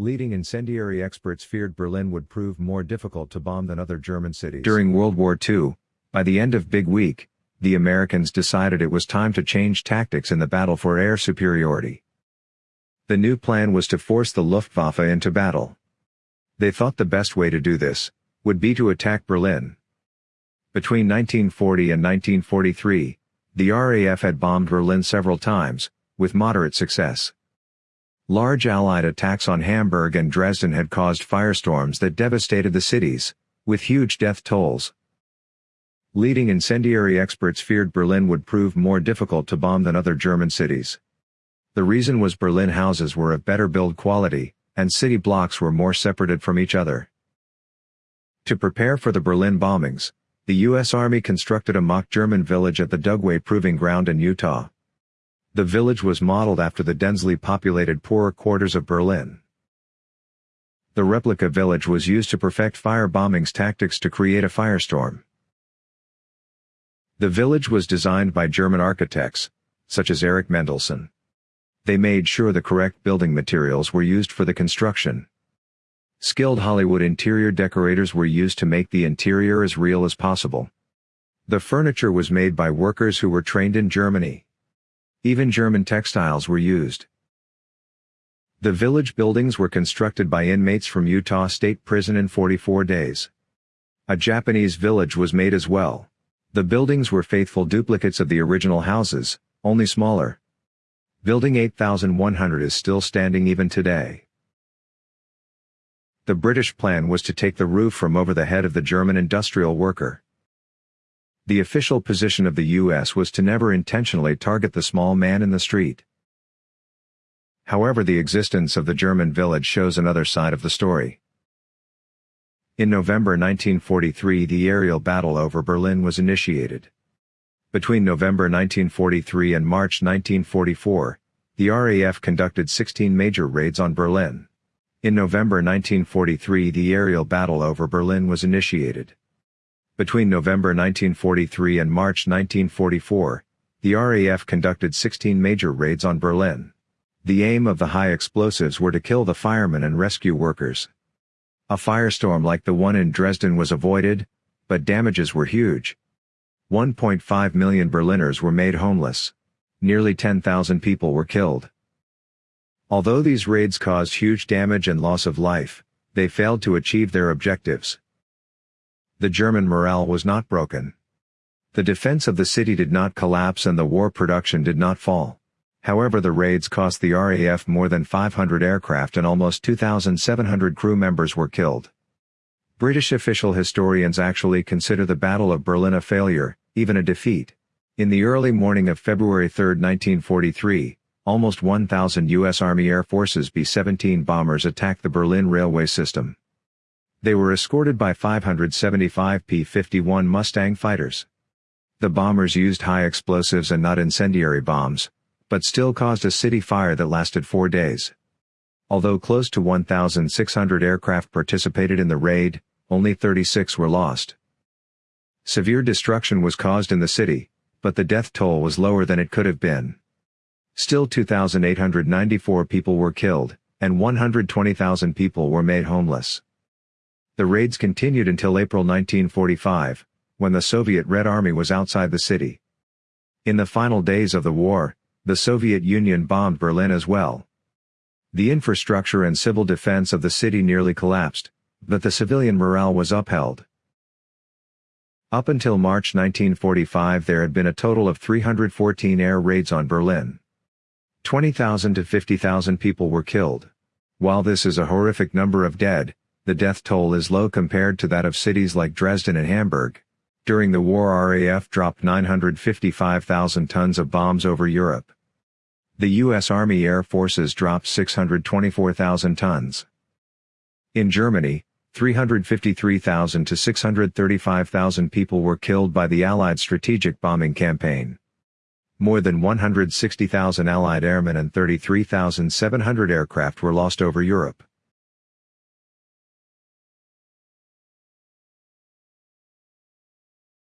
Leading incendiary experts feared Berlin would prove more difficult to bomb than other German cities. During World War II, by the end of Big Week, the Americans decided it was time to change tactics in the battle for air superiority. The new plan was to force the Luftwaffe into battle. They thought the best way to do this would be to attack Berlin. Between 1940 and 1943, the RAF had bombed Berlin several times, with moderate success. Large Allied attacks on Hamburg and Dresden had caused firestorms that devastated the cities, with huge death tolls. Leading incendiary experts feared Berlin would prove more difficult to bomb than other German cities. The reason was Berlin houses were of better build quality, and city blocks were more separated from each other. To prepare for the Berlin bombings, the U.S. Army constructed a mock German village at the Dugway Proving Ground in Utah. The village was modeled after the densely populated poorer quarters of Berlin. The replica village was used to perfect fire bombings tactics to create a firestorm. The village was designed by German architects, such as Erich Mendelsohn. They made sure the correct building materials were used for the construction. Skilled Hollywood interior decorators were used to make the interior as real as possible. The furniture was made by workers who were trained in Germany. Even German textiles were used. The village buildings were constructed by inmates from Utah State Prison in 44 days. A Japanese village was made as well. The buildings were faithful duplicates of the original houses, only smaller. Building 8100 is still standing even today. The British plan was to take the roof from over the head of the German industrial worker. The official position of the US was to never intentionally target the small man in the street. However the existence of the German village shows another side of the story. In November 1943 the aerial battle over Berlin was initiated. Between November 1943 and March 1944, the RAF conducted 16 major raids on Berlin. In November 1943 the aerial battle over Berlin was initiated. Between November 1943 and March 1944, the RAF conducted 16 major raids on Berlin. The aim of the high explosives were to kill the firemen and rescue workers. A firestorm like the one in Dresden was avoided, but damages were huge. 1.5 million Berliners were made homeless. Nearly 10,000 people were killed. Although these raids caused huge damage and loss of life, they failed to achieve their objectives the German morale was not broken. The defense of the city did not collapse and the war production did not fall. However the raids cost the RAF more than 500 aircraft and almost 2,700 crew members were killed. British official historians actually consider the Battle of Berlin a failure, even a defeat. In the early morning of February 3, 1943, almost 1,000 U.S. Army Air Force's B-17 bombers attacked the Berlin railway system. They were escorted by 575 P-51 Mustang fighters. The bombers used high explosives and not incendiary bombs, but still caused a city fire that lasted four days. Although close to 1,600 aircraft participated in the raid, only 36 were lost. Severe destruction was caused in the city, but the death toll was lower than it could have been. Still 2,894 people were killed, and 120,000 people were made homeless. The raids continued until April 1945, when the Soviet Red Army was outside the city. In the final days of the war, the Soviet Union bombed Berlin as well. The infrastructure and civil defense of the city nearly collapsed, but the civilian morale was upheld. Up until March 1945 there had been a total of 314 air raids on Berlin. 20,000 to 50,000 people were killed. While this is a horrific number of dead, the death toll is low compared to that of cities like Dresden and Hamburg. During the war RAF dropped 955,000 tons of bombs over Europe. The U.S. Army Air Forces dropped 624,000 tons. In Germany, 353,000 to 635,000 people were killed by the Allied strategic bombing campaign. More than 160,000 Allied airmen and 33,700 aircraft were lost over Europe.